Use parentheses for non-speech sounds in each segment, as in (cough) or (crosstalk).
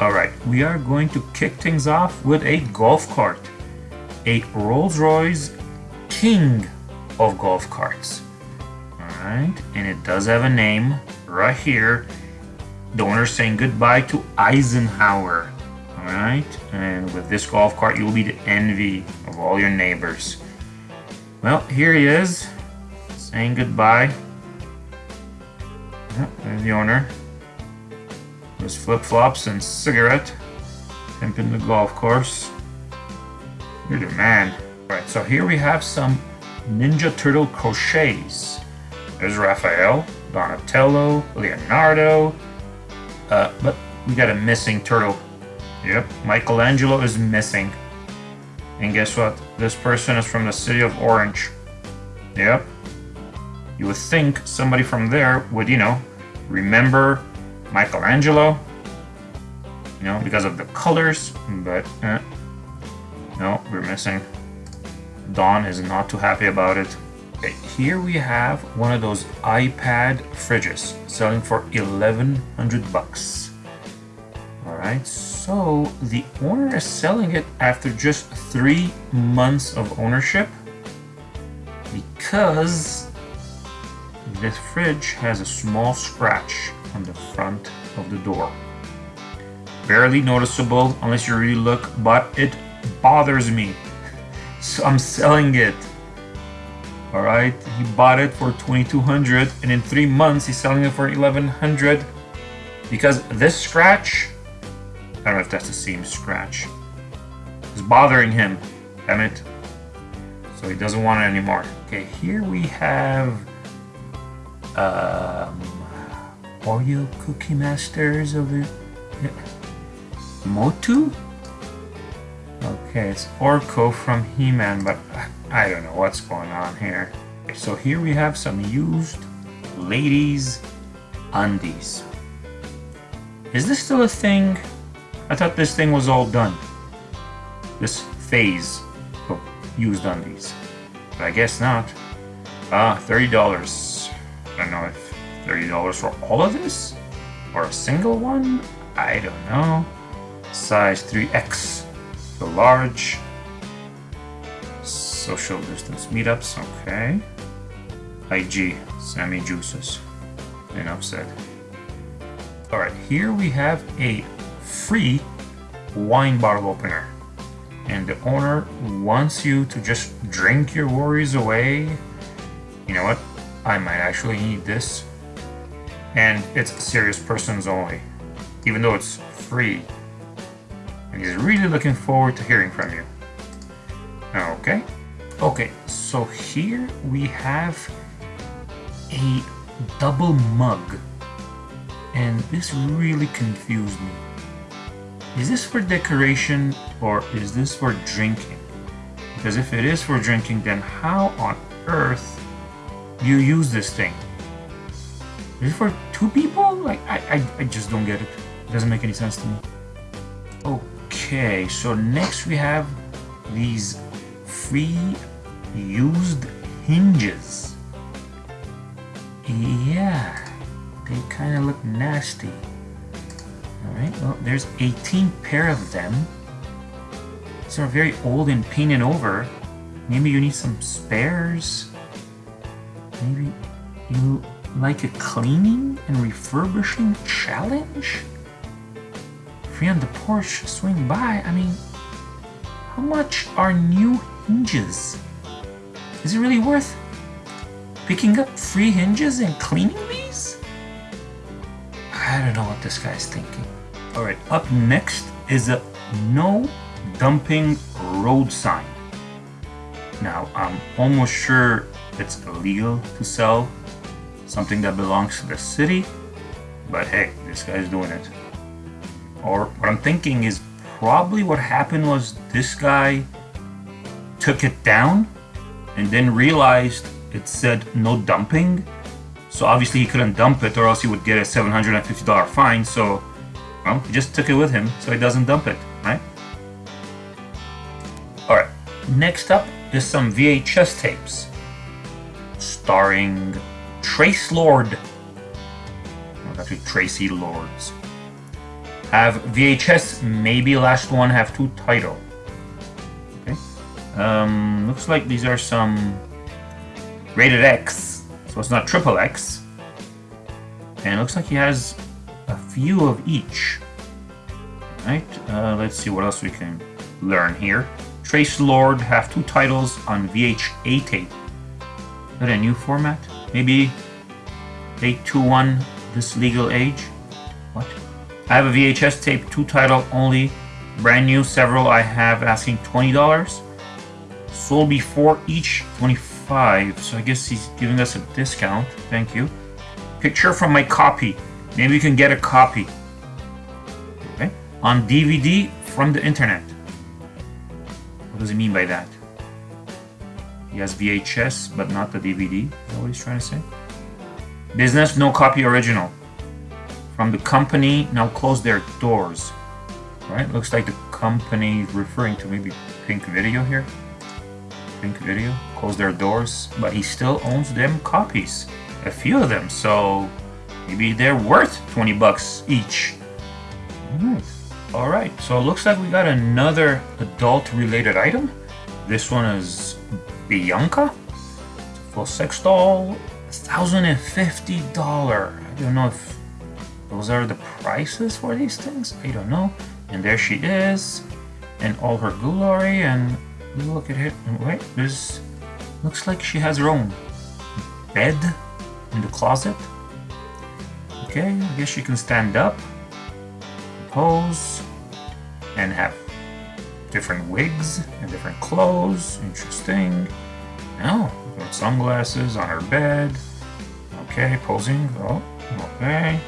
Alright, we are going to kick things off with a golf cart. A Rolls-Royce King of golf carts. Alright, and it does have a name right here. The owner saying goodbye to Eisenhower. Alright, and with this golf cart you'll be the envy of all your neighbors. Well, here he is, saying goodbye. Yep, there's the owner. His flip-flops and cigarette. Pimping the golf course. You're the man. Alright, so here we have some Ninja Turtle crochets. There's Raphael, Donatello, Leonardo. Uh, but we got a missing turtle. Yep, Michelangelo is missing. And guess what? This person is from the city of Orange. Yep. You would think somebody from there would, you know, remember Michelangelo. You know, because of the colors, but eh. no, we're missing. Don is not too happy about it. Okay, here we have one of those iPad fridges selling for 1100 bucks. Alright, so the owner is selling it after just three months of ownership because this fridge has a small scratch on the front of the door. Barely noticeable unless you really look, but it bothers me. (laughs) So I'm selling it. Alright, he bought it for 2200 and in three months he's selling it for 1100 because this scratch, I don't know if that's the same scratch, is bothering him. Damn it. So he doesn't want it anymore. Okay, here we have um, Oreo Cookie Masters of Motu? Okay, it's Orko from He-Man, but I don't know what's going on here. So here we have some used ladies undies. Is this still a thing? I thought this thing was all done. This phase of used undies. But I guess not. Ah, $30. I don't know if $30 for all of this? Or a single one? I don't know. Size 3X. The large. Social distance meetups, okay. IG, Sammy Juices. Enough said. Alright, here we have a free wine bottle opener. And the owner wants you to just drink your worries away. You know what? I might actually need this and it's serious persons only, even though it's free. And he's really looking forward to hearing from you. Okay. Okay, so here we have a double mug. And this really confused me. Is this for decoration or is this for drinking? Because if it is for drinking, then how on earth do you use this thing? Is it for two people? Like, I, I, I just don't get it. It doesn't make any sense to me. Okay, so next we have these free used hinges. Yeah, they kind of look nasty. Alright, well, there's 18 pair of them. These are very old and painted over. Maybe you need some spares. Maybe you like a cleaning and refurbishing challenge? Free on the Porsche swing by, I mean, how much are new hinges? Is it really worth picking up free hinges and cleaning these? I don't know what this guy's thinking. Alright, up next is a no dumping road sign. Now, I'm almost sure it's illegal to sell something that belongs to the city, but hey, this guy's doing it. Or what I'm thinking is probably what happened was this guy took it down and then realized it said no dumping. So obviously he couldn't dump it or else he would get a $750 fine. So, well, he just took it with him so he doesn't dump it, right? Alright, next up is some VHS tapes starring Trace Lord. Or actually Traci Lords. have VHS, maybe last one have two title. Okay. Um, looks like these are some rated X, so it's not triple X. And it looks like he has a few of each. Right. Uh, let's see what else we can learn here. Trace Lord have two titles on VHA tape. Is that a new format? Maybe 821 This Legal Age? What? I have a VHS tape, two title only, brand new, several I have asking $20. Sold before each 25 so I guess he's giving us a discount. Thank you. Picture from my copy. Maybe you can get a copy. Okay. On DVD from the internet. What does he mean by that? He has VHS, but not the DVD. Is that what he's trying to say? Business, no copy original. From the company, now close their doors. Right? Looks like the company referring to maybe Pink Video here. Pink Video close their doors, but he still owns them copies. A few of them, so maybe they're worth 20 bucks each. Alright. Alright, so it looks like we got another adult related item. This one is Bianca. for sex doll. $1,050. I don't know if those are the prices for these things. I don't know. And there she is. And all her glory. And look at it. Wait, there's... Looks like she has her own bed in the closet. Okay, I guess she can stand up, pose, and have different wigs and different clothes. Interesting. Got sunglasses on her bed. Okay, posing. Oh, okay.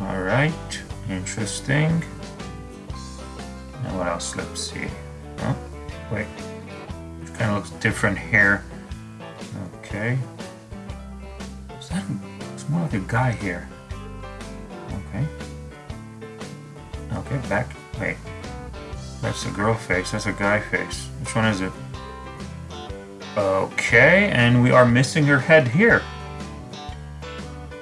Alright, interesting. Now what else? Let's see. Oh, wait. It kind of looks different here. Okay. Is that, it's more like a guy here. Okay. Okay, back. Wait. That's a girl face. That's a guy face. Which one is it? Okay, and we are missing her head here.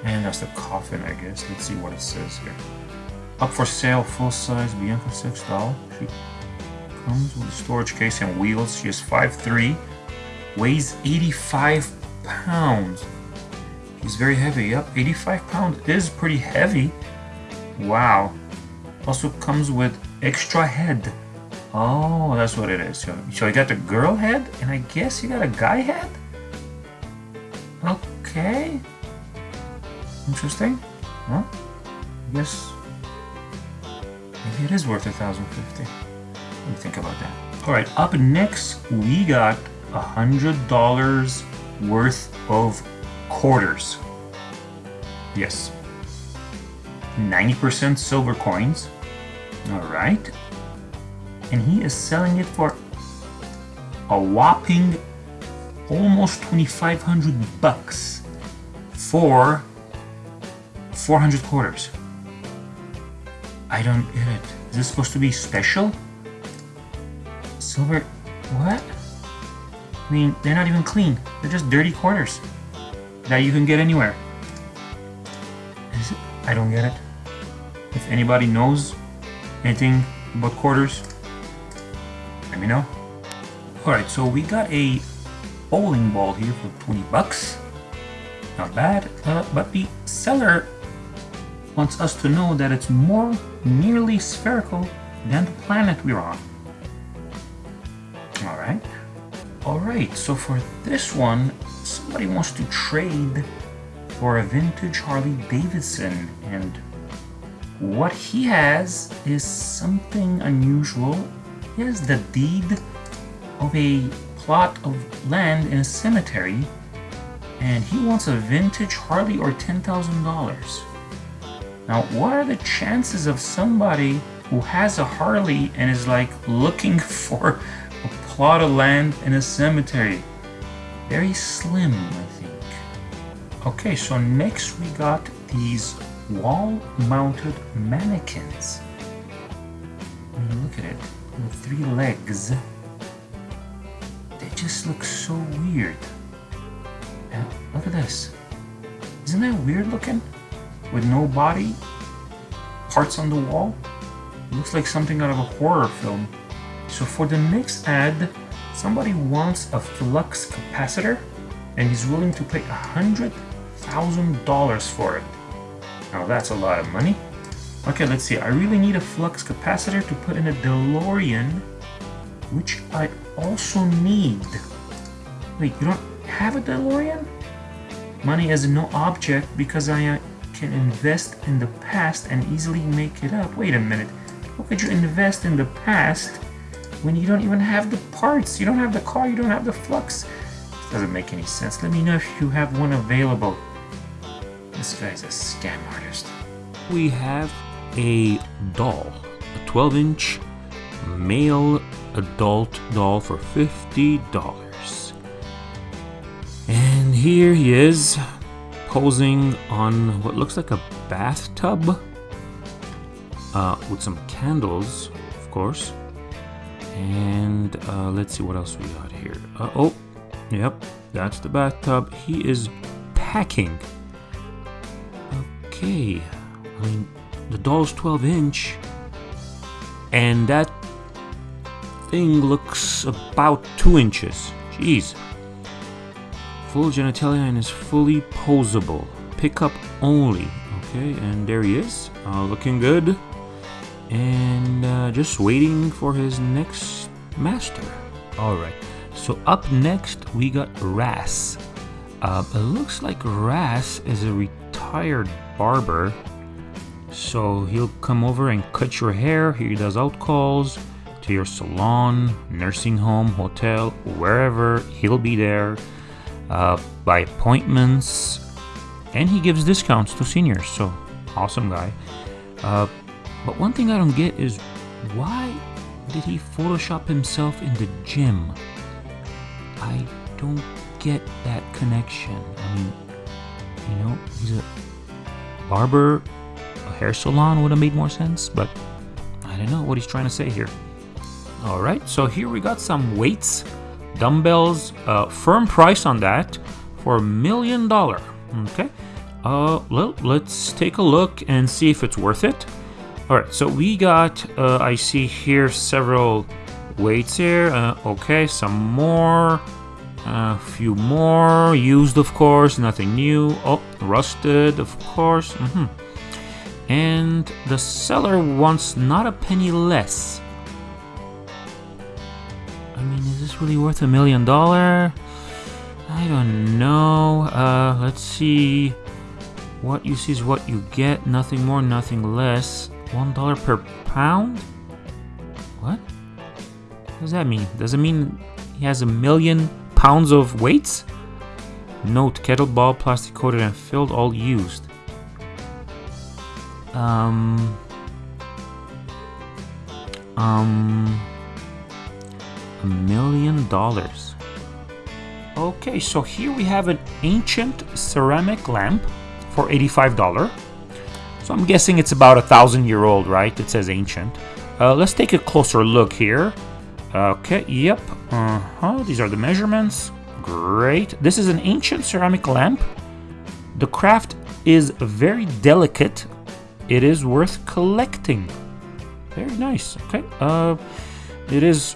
And that's the coffin, I guess. Let's see what it says here. Up for sale, full-size Bianca 6 doll. She comes with a storage case and wheels. She is 5'3", weighs 85 pounds. She's very heavy. Yep, 85 pounds is pretty heavy. Wow. Also comes with extra head. Oh, that's what it is. So, so you got the girl head, and I guess you got a guy head? Okay. Interesting. Huh? I guess maybe it is worth a thousand fifty. Let me think about that. All right, up next we got a hundred dollars worth of quarters. Yes. 90% silver coins. All right. And he is selling it for a whopping almost 2500 bucks for 400 quarters. I don't get it. Is this supposed to be special? Silver... what? I mean, they're not even clean. They're just dirty quarters that you can get anywhere. I don't get it. If anybody knows anything about quarters, let me know. Alright, so we got a bowling ball here for 20 bucks. Not bad, uh, but the seller wants us to know that it's more nearly spherical than the planet we're on. Alright. Alright, so for this one, somebody wants to trade for a vintage Harley Davidson and what he has is something unusual. He has the deed of a plot of land in a cemetery and he wants a vintage Harley or $10,000. Now, what are the chances of somebody who has a Harley and is like looking (laughs) for a plot of land in a cemetery? Very slim, I think. Okay, so next we got these wall-mounted mannequins. look at it, with three legs. They just look so weird. And look at this. Isn't that weird looking? with no body, parts on the wall. Looks like something out of a horror film. So for the next ad, somebody wants a flux capacitor and he's willing to pay a hundred thousand dollars for it. Now that's a lot of money. Okay, let's see. I really need a flux capacitor to put in a DeLorean, which I also need. Wait, you don't have a DeLorean? Money is no object because I uh, can invest in the past and easily make it up. Wait a minute. How could you invest in the past when you don't even have the parts? You don't have the car, you don't have the flux. This doesn't make any sense. Let me know if you have one available. This guy's a scam artist. We have a doll, a 12 inch male adult doll for $50. And here he is, posing on what looks like a bathtub uh, with some candles, of course. And uh, let's see what else we got here. Uh, oh, yep, that's the bathtub. He is packing. Okay, I mean, the doll's 12 inch, and that thing looks about 2 inches. Jeez. Full genitalia and is fully posable. Pickup only. Okay, and there he is, uh, looking good. And uh, just waiting for his next master. Alright, so up next we got Ras. Uh, it looks like Ras is a retired barber. So he'll come over and cut your hair. He does out calls to your salon, nursing home, hotel, wherever. He'll be there uh, by appointments. And he gives discounts to seniors. So awesome guy. Uh, but one thing I don't get is why did he Photoshop himself in the gym? I don't get that connection. I mean, you know, he's a barber, hair salon would have made more sense, but I don't know what he's trying to say here. All right, so here we got some weights, dumbbells, uh, firm price on that for a million dollar. Okay, uh, well, let's take a look and see if it's worth it. All right, so we got, uh, I see here several weights here. Uh, okay, some more. A few more. Used, of course. Nothing new. Oh, rusted, of course. Mm -hmm. And the seller wants not a penny less. I mean, is this really worth a million dollar? I don't know. Uh, let's see. What you see is what you get. Nothing more, nothing less. One dollar per pound? What? What does that mean? Does it mean he has a million pounds of weights? Note, kettlebell, plastic coated and filled, all used. Um... Um... A million dollars. Okay, so here we have an ancient ceramic lamp for $85. So I'm guessing it's about a thousand year old, right? It says ancient. Uh, let's take a closer look here. Okay, yep. Uh-huh, these are the measurements. Great. This is an ancient ceramic lamp. The craft is very delicate. It is worth collecting. Very nice. Okay. Uh, it is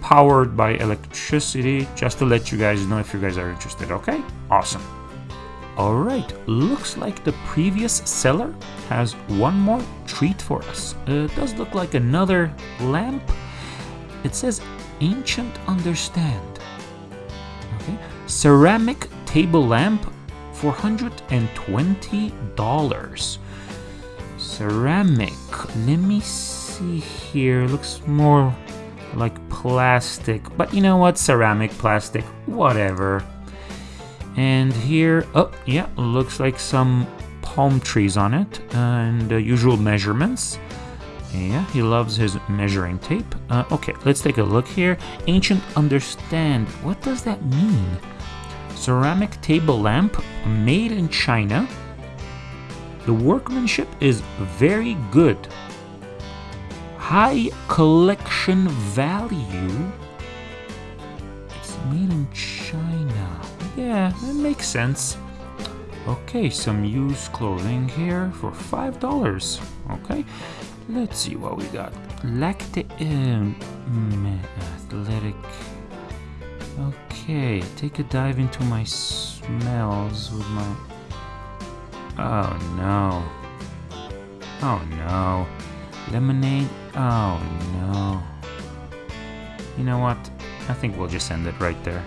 powered by electricity, just to let you guys know if you guys are interested. Okay. Awesome. Alright, looks like the previous seller has one more treat for us. Uh, it does look like another lamp. It says Ancient Understand. Okay, ceramic table lamp, $420. Ceramic, let me see here, looks more like plastic, but you know what, ceramic, plastic, whatever. And here, oh yeah, looks like some palm trees on it and the usual measurements. Yeah, he loves his measuring tape. Uh, okay, let's take a look here. Ancient understand. What does that mean? Ceramic table lamp made in China. The workmanship is very good. High collection value. It's made in China. Yeah, that makes sense. Okay, some used clothing here for five dollars. Okay, let's see what we got. Lacti um, mm, athletic. Okay, take a dive into my smells with my. Oh no. Oh no. Lemonade. Oh no. You know what? I think we'll just end it right there.